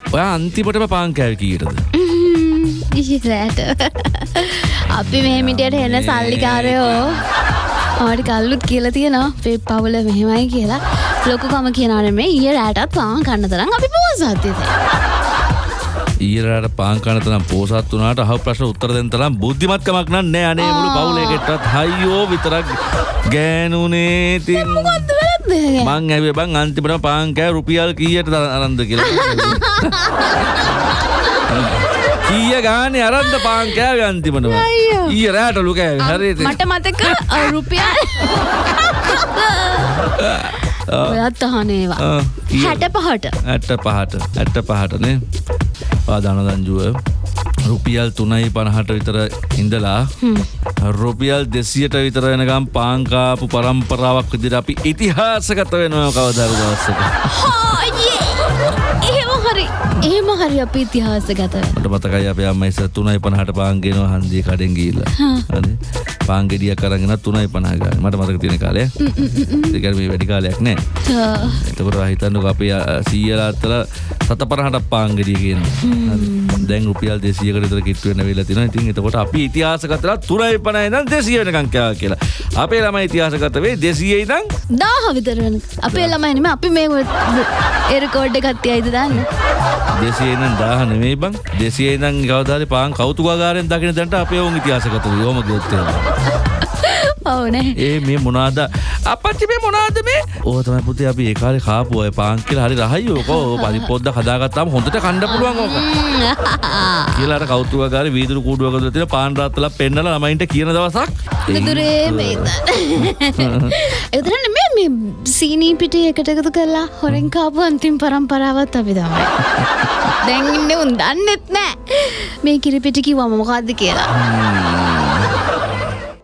ඔය අන්තිමටම පාංකෑව කීටද ඉරෑට අපි මෙහෙමිටියට එන්න සල්ලිකාරයෝ. ආඩි කල්ලුත් කියලා තියෙනවා. පේ පවුල මෙහෙමයි කියලා. ලොකුකම කියනන මේ ඊය රෑටත් පාන් කන්න තරම් අපි පෝසත්තිත ඊරට පාංකනතනම් පෝසත් වනාට හ ප්‍රශ්න උත්තර දෙන තරම් බුද්ධිමත්කමක් නන්නේ අනේ. මුළු පවුලේකෙටත් හයියෝ විතරක් ගෑනුනේ තින් මං ඇවේ බං අන්තිමට පාංකෑ රුපියල් කීයට අරන්ද කියලා. කීය ගානේ අරන්ද පාංකෑව අන්තිමටම. ඊය රෑට ලුකෑ හරිත මට මතක රුපියල්. ඔයත් අහනේවා හැට පහට. ඇට්ට පහට. ඇට්ට පහටනේ පාදාන දංජුව රුපියල් තුනයි පණහට විතර ඉඳලා රුපියල් දෙසියට විතර වෙනකම් පාංකාපු පරම්පරාවක් විදිර අපි ඉතිහාසගත වෙනවා කවදර දවස්සක හරි එහෙම හරි අපි ඉතිහාස ගතව මට මතකයි අප අම්ම ඉස තුනයි පණහට පාන්ගෙනවා හන්දිය කඩෙන් ගීල්ල පාන්ගෙඩිය කරගෙන තුනයි පනාග මට මතක තියෙන කාලය. දෙකර මේ වැඩි කාලයක් නෑ. එතකොට හිතන්නක අපේ සීයලාත්තල සත පරහට පාංගඩිය කියන. දැන් රුපියල් දෙසියකට තර කිට්ුවෙන වෙලා තින ඉතින් එතකොට අපි ඉතිහාසකතර තුරයි පනයි නම් දෙසිය වෙනකංකයා කියලා. අපේ ළම ඉතිහාසකත වේ දෙසියයි නම් දාහ විතරන අපේ ළමයිනම අපි මේ එරකෝඩ්ඩ කත්ති අයිද දන්න දෙසියනම් දාහ නෙමේ බං. දෙසිය නම් ගවදාර පාන් කෞතුකාරයෙන් දකින දැන්ට අපේ ඔවුන් ඉතිහාසකත යෝම ගොත්තය ඕනේ ඒ මේ මොනාද? අපච්චි මේ මොනාද මේ? ඕතම පුති අපි ඒකාල කාපුුවය පාංකිල හරි රහයෝකෝ පරි පොද්ද හදාගත්තාම හොඳට කණ්ඩ පුළුවන් ඕක. කියලාට කෞතුවකාර වීදුරු කූඩුවක තින පාන්රාත්තල පෙන්නල ළමයින්ට කියන දවසක්. මිදුරේ මේත එතරන්න මේ මේ සීනී පිටි එකට එකතු කරලා හොරෙන් කාපු අන්තිම් පරම්පරාවත් අපි තමයි දැන්ඉන්න උන් දන්නෙත් නෑ. මේ කිරිපිටි කිව්වම මොකක්ද කියලා